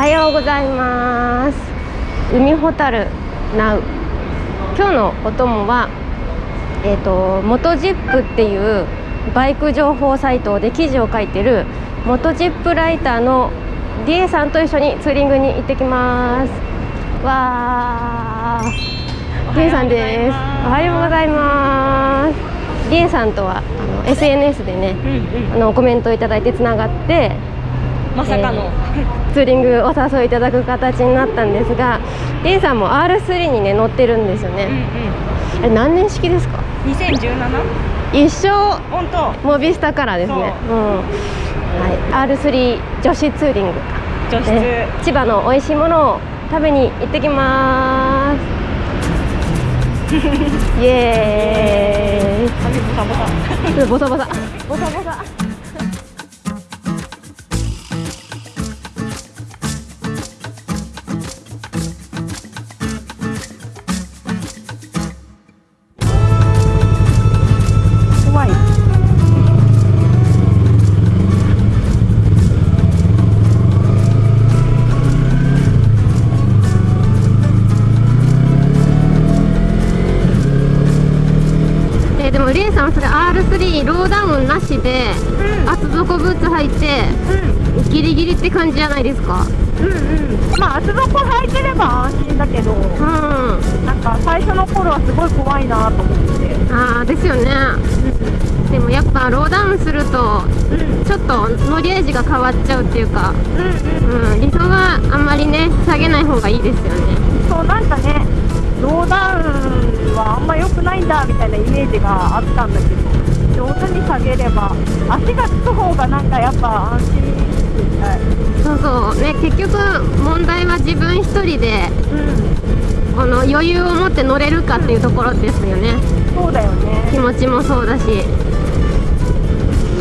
おはようございます。海ほたるナウ。今日のお供はえっ、ー、とモトジップっていうバイク情報サイトで記事を書いてるモトジップライターのディエさんと一緒にツーリングに行ってきます。わー。ディエさんです。おはようございます。ディエさんとはあの SNS でね、うんうん、あのコメントいただいてつながってまさかの、えー、ツーリングお誘いいただく形になったんですが D さんも R3 にね乗ってるんですよね、うんうん、何年式ですか？2017? 一生本当。モビスタカラーですね、う。ん。はい、R3 女子ツーリング女子、ね、千葉の美味しいものを食べに行ってきます。イエーイ。ボサボサ。ボサボサ。ボサボサで、うん、厚底ブーツ履いて、うん、ギリギリって感じじゃないですか？うんうん。まあ厚底履いてれば安心だけど、うん、なんか最初の頃はすごい怖いなと思って。ああですよね、うん、でもやっぱローダウンすると、うん、ちょっと乗り味が変わっちゃうっていうか、うんうん、うん、理想はあんまりね下げない方がいいですよね。そうなんかねローダウンはあんま良くないんだみたいなイメージがあったんだけど上手に下げれば足がつく方がなんかやっぱ安心したいそうそう。ね結局問題は自分一人で、うん、この余裕を持って乗れるかっていうところですよね、うん、そうだよね気持ちもそうだし。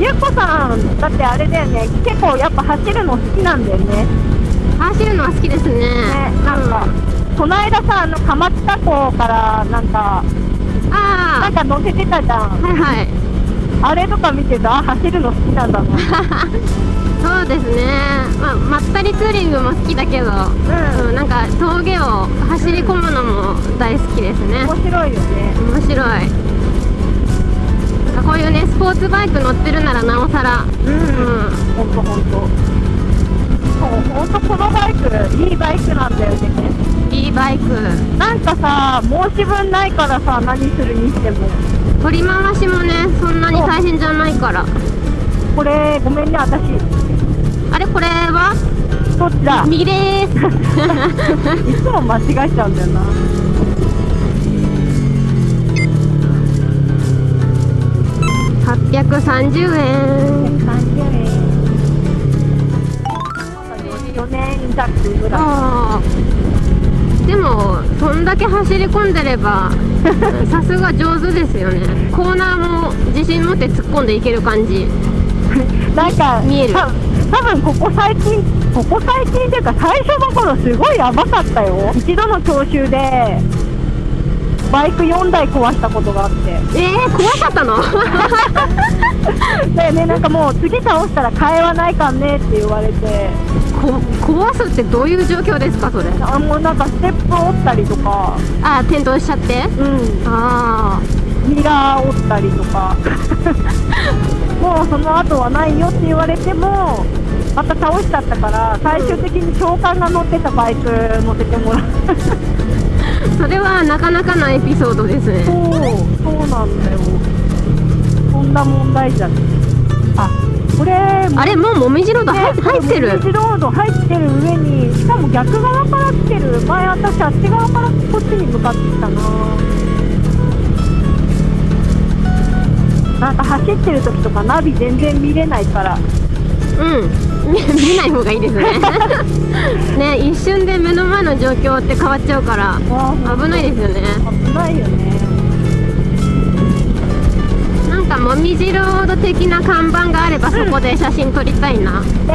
ゆっこさんだってあれだよね。結構やっぱ走るの好きなんだよね。走るのは好きですね。ねなんか、うん、この間さあの蒲田港からなんかあなんか乗せてたじゃん。はいはい。あれとか見てた？走るの好きなんだな そうですね、まあ、まったりツーリングも好きだけど、うん、なんか峠を走り込むのも大好きですね。面白いよね。面白い。こういうねスポーツバイク乗ってるならなおさら。うん。ほんとほんと。そうほんとこのバイクいいバイクなんだよねいいバイク。なんかさ申し分ないからさ何するにしても。取り回しもねそんなに大変じゃないから。これごめんね私。あれこれは？どっちだ。右です。いつも間違えちゃうんだよな。830円。830円。4年弱ぐらいでもそんだけ走り込んでれば さすが上手ですよね。コーナーも自信持って突っ込んでいける感じ。なんか見える。多分ここ最近ここ最近っていうか最初の頃すごいやばかったよ。一度の教習でバイク4台壊したことがあって。えー、怖かったの？だ よねなんかもう次倒したら替えはないかんねって言われて。こ壊すってどういう状況ですかそれ？あもうなんかステップ折ったりとか。あ転倒しちゃって？うん。ああミラー折ったりとか。もうその後はないよって言われてもまた倒しちゃったから最終的に長官が乗ってたバイク乗せてもらうそれはなかなかなエピソードですね。そうそうなんだよ。そんな問題じゃん。あこれあれもうもみじロード、ね、入ってる。もみじロード入ってる上にしかも逆側から来てる。前私あっち側からこっちに向かってきたな。なんか走ってる時とかナビ全然見れないから。うん見ない方がいいですね。ね一瞬で目の前の状況って変わっちゃうから危ないですよね。危ないよね。なんかもみじロード的な看板があればそこで写真撮りたいな、うん、で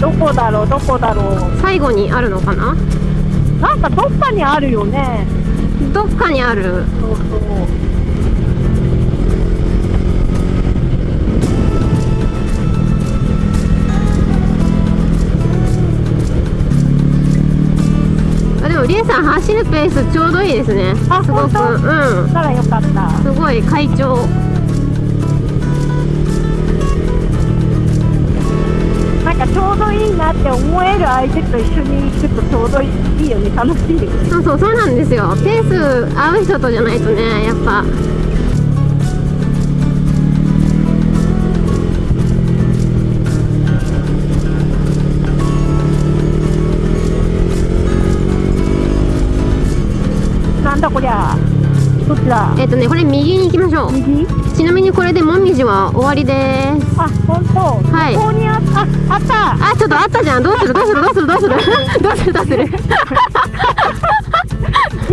どこだろうどこだろう。最後にあるのかな？なんかどっかにあるよね。どっかにある。そうそうりえさん走るペースちょうどいいですね。あすごく。本うん。ならよかった。すごい快調。なんかちょうどいいなって思える相手と一緒に行くとちょうどいいよね。楽しいよね。そうそうそうなんですよ。ペース合う人とじゃないとねやっぱなんだこりゃ。どっちだ？えっ、とねこれ右に行きましょう。右？ちなみにこれでもみじは終わりです。あ本当？はい。ここにあああった。あちょっとあったじゃん。どうする？どうする？どうする？どうする？どうする？どうする？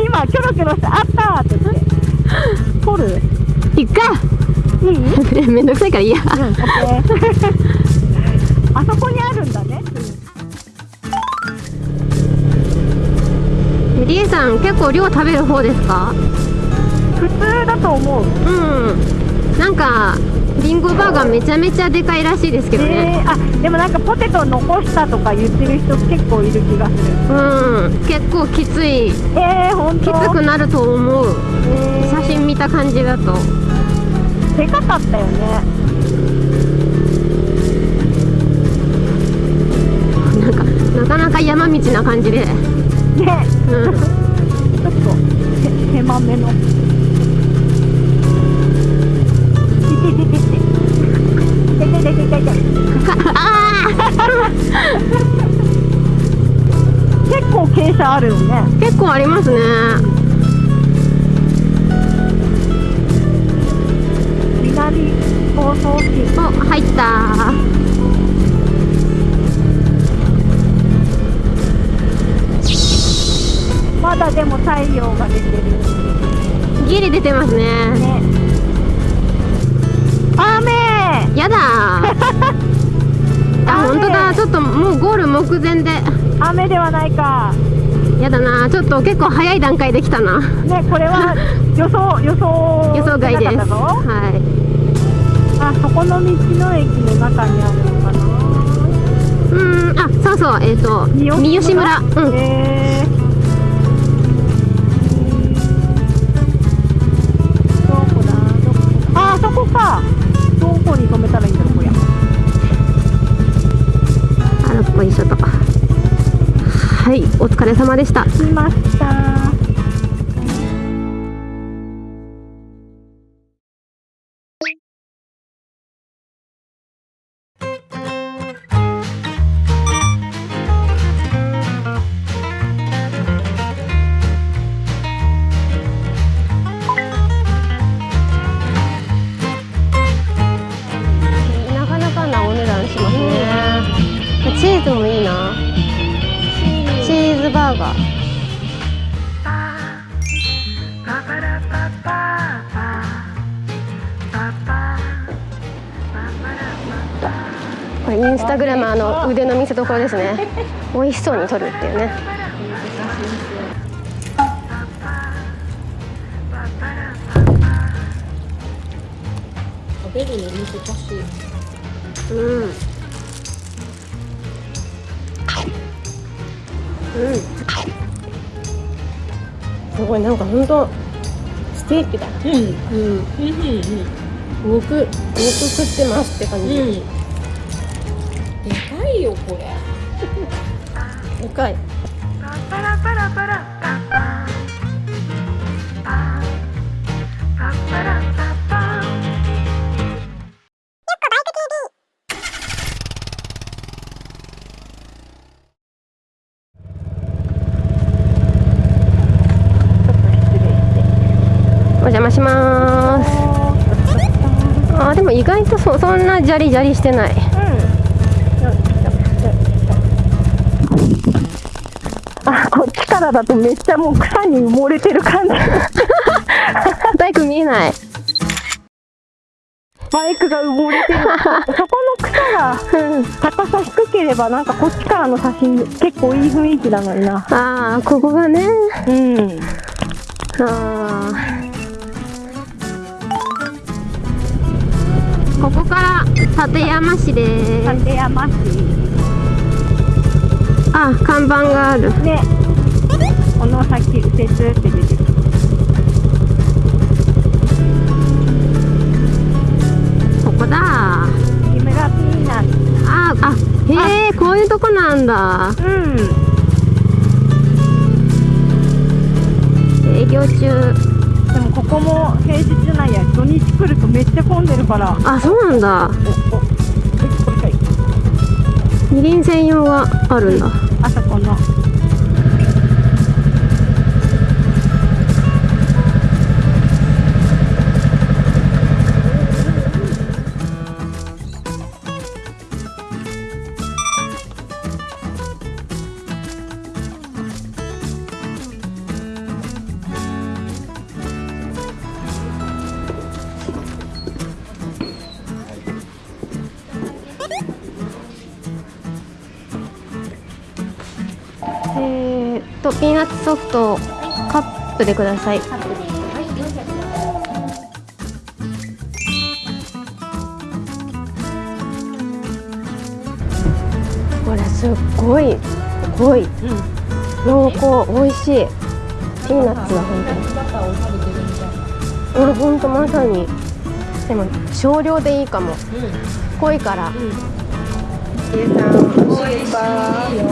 今キョロキョロしてあったって言って。取る？いっか。いい？めんどくさいからいいや。うん。あそこにあるんだね。りえさん結構量食べる方ですか？普通だと思う。うん。なんかリンゴバーガーめちゃめちゃでかいらしいですけどね。えー、あ、でもなんかポテト残したとか言ってる人結構いる気がする。うん。結構きつい。えー、ほんきと。つくなると思う。え写真見た感じだと。ー、でかかったよね。なんかなかなか山道な感じでね、うんちょっとせ狭めの。結構傾斜あるよね。ー結構ありますね南房総市。お入ったでも太陽が出てる。ギリ出てますね。ね。雨。やだ。ーあ本当だ。ちょっともうゴール目前で。雨ではないか。やだな。ちょっと結構早い段階できたな。ね、これは 予想、予想。予想外です。はい。あ、そこの道の駅の中にあるのかな。うーん。あそうそう。えっ、と三好村。うん。へーこに止めたらいいんだろう、こりゃ。あいしょとはいお疲れ様でした来ました。ーガーこれインスタグラマーの腕の見せ所ですね。美味しそうに撮るっていうね。食べるの難しい。うんうんすごいなんか本当ステーキだうん。うんうんうん肉肉食ってますって感じ、うん。でかいよこれ。でかいとそそんなジャリジャリしてないあ、こっちからだとめっちゃもう草に埋もれてる感じ。バイク見えないバイクが埋もれてる。そこの草が高さ低ければなんかこっちからの写真結構いい雰囲気なのにな。ああここがねうん。あーここから立山市です。立山市。あ看板がある。ね。この先右折って出てる。ここだ。木村ピーナッツ。ああへえこういうとこなんだ。うん。営業中でもここも平日なんや土日来るとめっちゃ混んでるから。あそうなんだ。おお輪専用があるんだ。あそこのとピーナッツソフトカップでください。これすっごい濃い。濃厚美味しい。ピーナッツだ本当に。バターを食べてるみたいなうん本当まさにでも少量でいいかも。濃いから。しいよ。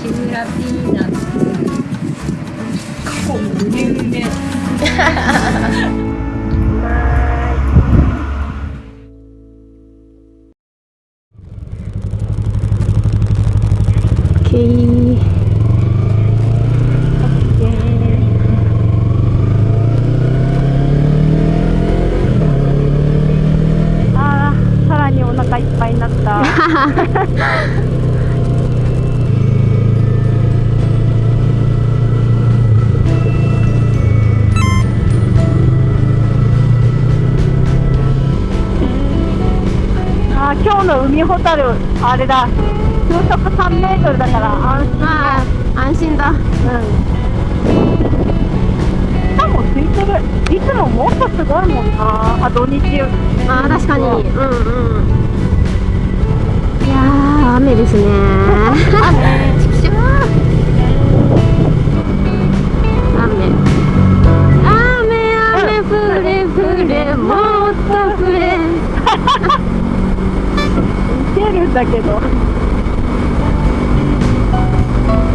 木村ピーナッツ 어, 海ホタルあれだ。風速3メートルだから安心まあ安心だ。うん。しかもついてる。いつももっとすごいもんな。あ土日あー確かに。うんうん。いやー雨ですね。雨ちくしょう雨。雨雨降れ降れもっと降れいけるんだけど。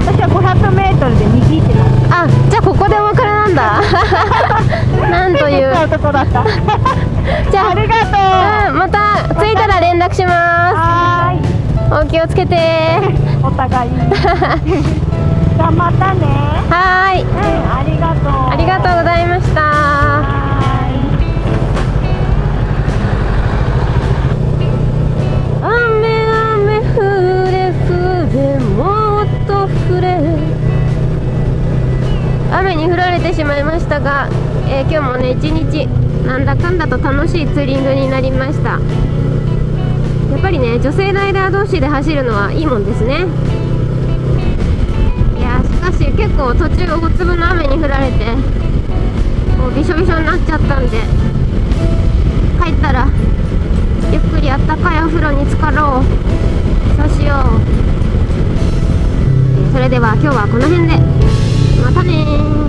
私は500メートルで右ってなあじゃあここでお別れなんだ。なんという。うとこだった。じゃあありがとう。うんまた着いたら連絡しまはーい。すお気をつけて。お互い じゃあまたね。はーい。うんありがとう。ありがとうございました楽しいツーリングになりました。やっぱりね女性ライダー同士で走るのはいいもんですね。いやーしかし結構途中大粒の雨に降られてもうびしょびしょになっちゃったんで帰ったらゆっくりあったかいお風呂に浸かろう。そうしよう。それでは今日はこの辺で。またねー。